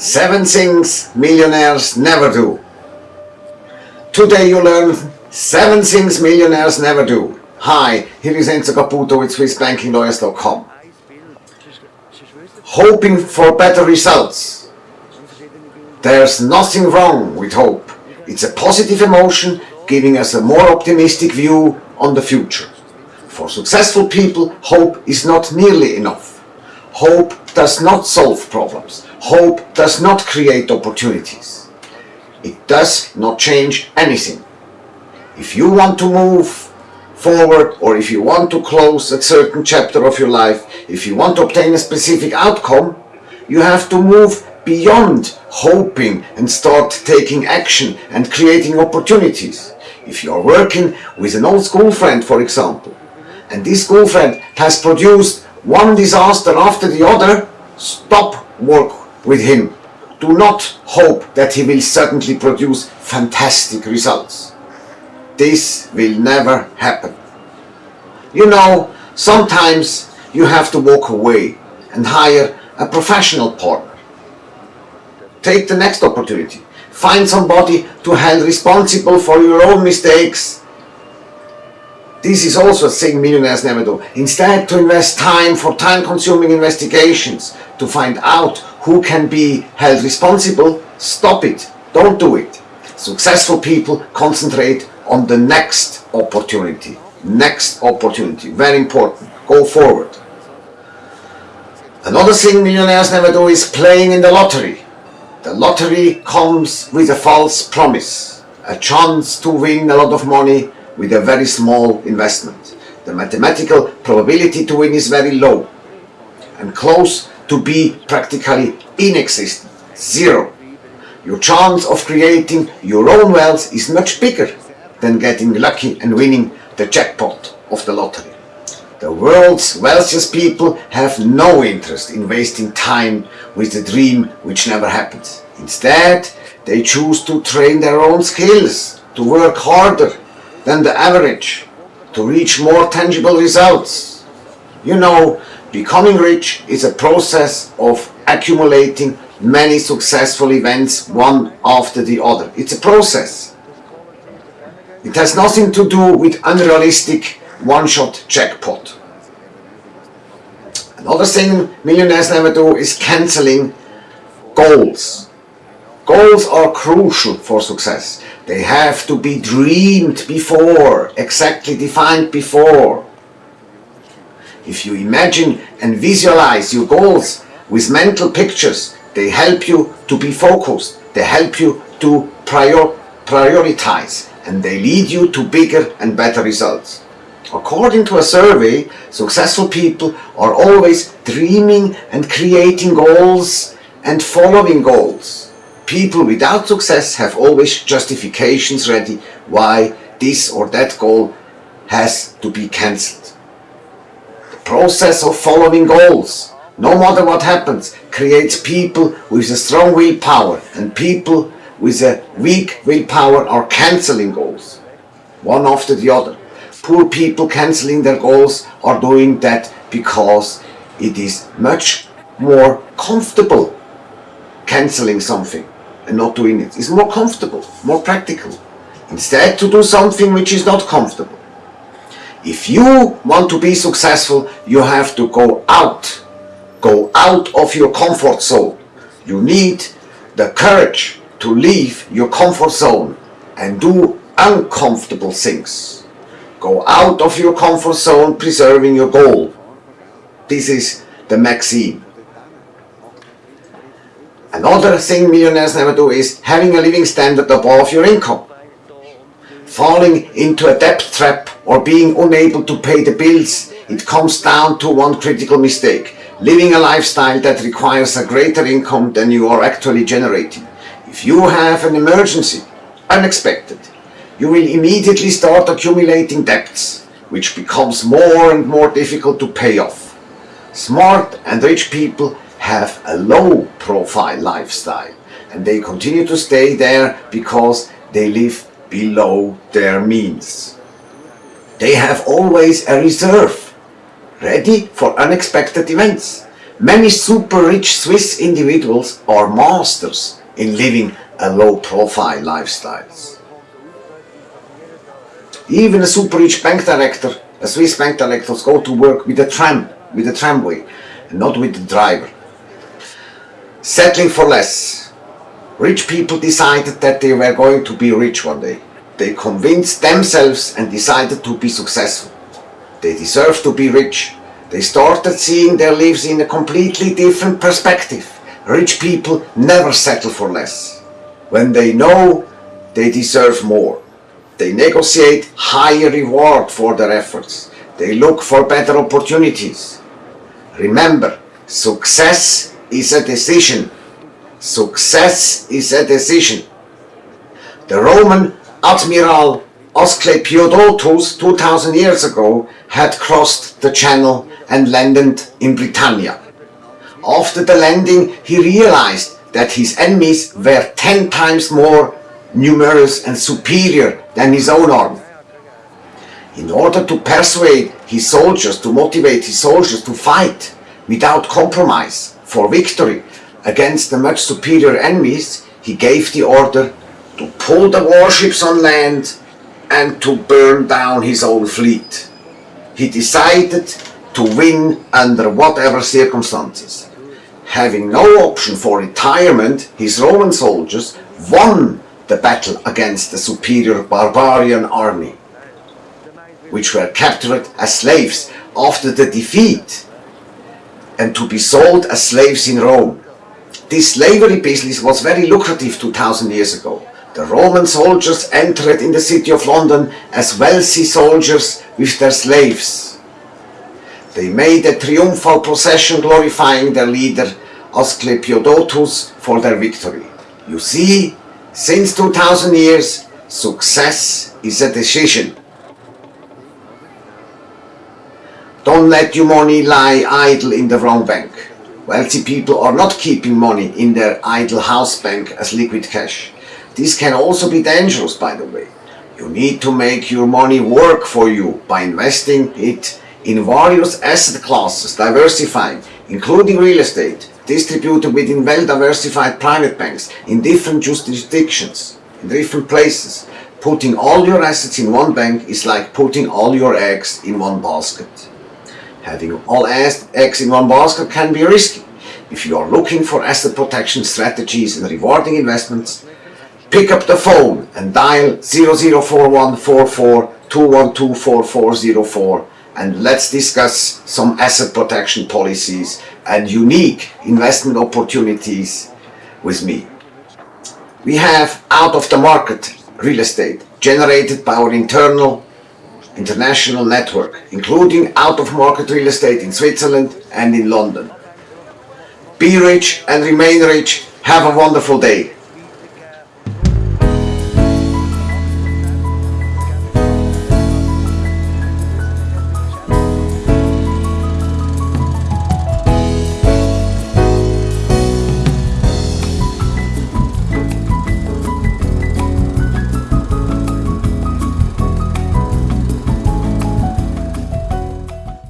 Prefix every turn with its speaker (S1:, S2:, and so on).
S1: Seven things millionaires never do. Today you learn seven things millionaires never do. Hi, here is Enzo Caputo with SwissBankingLawyers.com. Hoping for better results. There's nothing wrong with hope. It's a positive emotion giving us a more optimistic view on the future. For successful people, hope is not nearly enough. Hope does not solve problems. Hope does not create opportunities. It does not change anything. If you want to move forward or if you want to close a certain chapter of your life, if you want to obtain a specific outcome, you have to move beyond hoping and start taking action and creating opportunities. If you are working with an old school friend, for example, and this school friend has produced one disaster after the other, stop work with him. Do not hope that he will suddenly produce fantastic results. This will never happen. You know, sometimes you have to walk away and hire a professional partner. Take the next opportunity. Find somebody to hold responsible for your own mistakes. This is also a thing millionaires never do. Instead to invest time for time-consuming investigations to find out who can be held responsible, stop it. Don't do it. Successful people concentrate on the next opportunity. Next opportunity. Very important. Go forward. Another thing millionaires never do is playing in the lottery. The lottery comes with a false promise. A chance to win a lot of money with a very small investment. The mathematical probability to win is very low and close to be practically inexistent, zero. Your chance of creating your own wealth is much bigger than getting lucky and winning the jackpot of the lottery. The world's wealthiest people have no interest in wasting time with a dream which never happens. Instead, they choose to train their own skills, to work harder than the average, to reach more tangible results. You know, becoming rich is a process of accumulating many successful events one after the other. It's a process. It has nothing to do with unrealistic one-shot jackpot. Another thing millionaires never do is cancelling goals. Goals are crucial for success. They have to be dreamed before, exactly defined before. If you imagine and visualize your goals with mental pictures, they help you to be focused, they help you to prior prioritize, and they lead you to bigger and better results. According to a survey, successful people are always dreaming and creating goals and following goals. People without success have always justifications ready why this or that goal has to be cancelled. The process of following goals, no matter what happens, creates people with a strong willpower and people with a weak willpower are cancelling goals, one after the other. Poor people cancelling their goals are doing that because it is much more comfortable cancelling something and not doing it. It's more comfortable, more practical. Instead to do something which is not comfortable. If you want to be successful, you have to go out. Go out of your comfort zone. You need the courage to leave your comfort zone and do uncomfortable things. Go out of your comfort zone preserving your goal. This is the maxim. Another thing millionaires never do is having a living standard above your income. Falling into a debt trap or being unable to pay the bills, it comes down to one critical mistake. Living a lifestyle that requires a greater income than you are actually generating. If you have an emergency, unexpected, you will immediately start accumulating debts, which becomes more and more difficult to pay off. Smart and rich people have a low profile lifestyle and they continue to stay there because they live below their means. They have always a reserve ready for unexpected events. Many super rich Swiss individuals are masters in living a low profile lifestyles. Even a super rich bank director, a Swiss bank director, go to work with a tram, with a tramway, not with the driver. Settling for less. Rich people decided that they were going to be rich one day. They convinced themselves and decided to be successful. They deserve to be rich. They started seeing their lives in a completely different perspective. Rich people never settle for less. When they know they deserve more, they negotiate higher reward for their efforts. They look for better opportunities. Remember, success is a decision. Success is a decision. The Roman Admiral Asclepiodotus 2000 years ago had crossed the channel and landed in Britannia. After the landing he realized that his enemies were 10 times more numerous and superior than his own army. In order to persuade his soldiers, to motivate his soldiers to fight without compromise for victory against the much superior enemies, he gave the order to pull the warships on land and to burn down his own fleet. He decided to win under whatever circumstances. Having no option for retirement, his Roman soldiers won the battle against the superior barbarian army, which were captured as slaves after the defeat and to be sold as slaves in Rome. This slavery business was very lucrative 2000 years ago. The Roman soldiers entered in the city of London as wealthy soldiers with their slaves. They made a triumphal procession glorifying their leader Asclepiodotus for their victory. You see, since 2000 years, success is a decision. Don't let your money lie idle in the wrong bank. Wealthy people are not keeping money in their idle house bank as liquid cash. This can also be dangerous by the way. You need to make your money work for you by investing it in various asset classes, diversifying, including real estate, distributed within well-diversified private banks in different jurisdictions, in different places. Putting all your assets in one bank is like putting all your eggs in one basket. Having all eggs in one basket can be risky. If you are looking for asset protection strategies and rewarding investments, pick up the phone and dial 004144 and let's discuss some asset protection policies and unique investment opportunities with me. We have out of the market real estate generated by our internal international network, including out-of-market real estate in Switzerland and in London. Be rich and remain rich. Have a wonderful day.